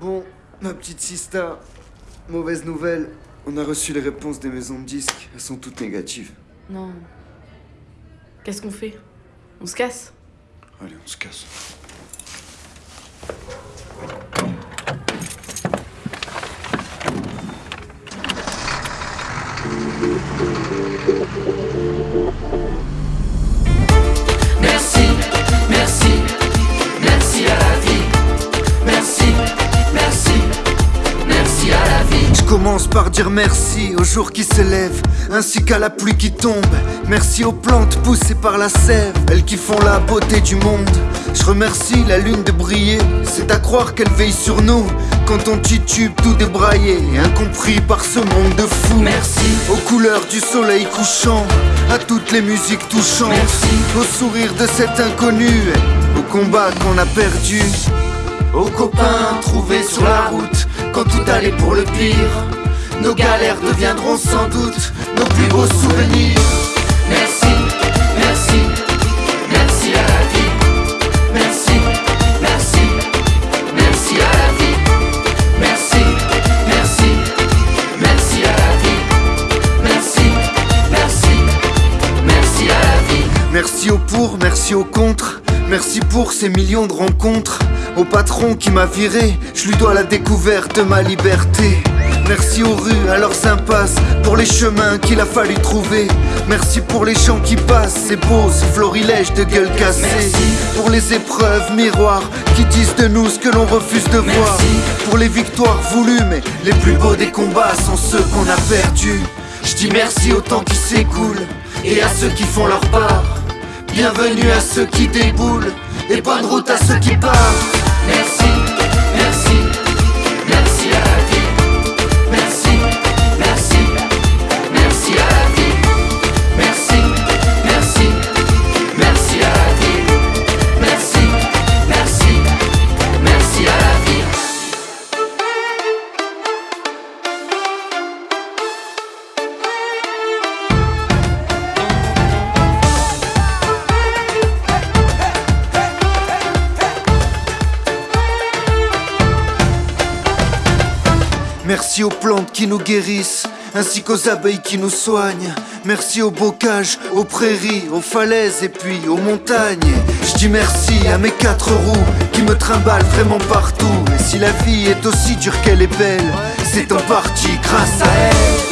Bon, ma petite sista, mauvaise nouvelle. On a reçu les réponses des maisons de disques. Elles sont toutes négatives. Non. Qu'est-ce qu'on fait? On se casse? Allez, on se casse. Par dire merci aux jours qui s'élèvent, ainsi qu'à la pluie qui tombe. Merci aux plantes poussées par la sève, elles qui font la beauté du monde. Je remercie la lune de briller, c'est à croire qu'elle veille sur nous. Quand on titube tout débraillé, incompris par ce monde de fous. Merci. Aux couleurs du soleil couchant, à toutes les musiques touchantes. Merci. Au sourire de cet inconnu, au combat qu'on a perdu. Aux copains trouvés sur la route quand tout allait pour le pire. Nos galères deviendront sans doute nos plus beaux souvenirs. Merci, merci, merci à la vie. Merci, merci, merci à la vie. Merci, merci, merci à la vie. Merci, merci, merci à la vie. Merci au pour, merci au contre. Merci pour ces millions de rencontres. Au patron qui m'a viré, je lui dois la découverte de ma liberté. Merci aux rues, à leurs impasses, pour les chemins qu'il a fallu trouver. Merci pour les gens qui passent, ces beaux ces florilèges de gueule cassée. Merci. Pour les épreuves miroirs qui disent de nous ce que l'on refuse de voir. Merci. Pour les victoires voulues, mais les plus beaux des combats sont ceux qu'on a perdus. Je dis merci au temps qui s'écoule et à ceux qui font leur part. Bienvenue à ceux qui déboulent et bonne route à ceux qui partent. Merci, Merci aux plantes qui nous guérissent, ainsi qu'aux abeilles qui nous soignent. Merci aux bocages, aux prairies, aux falaises et puis aux montagnes. Je dis merci à mes quatre roues qui me trimballent vraiment partout. Et si la vie est aussi dure qu'elle est belle, c'est en partie grâce à elle.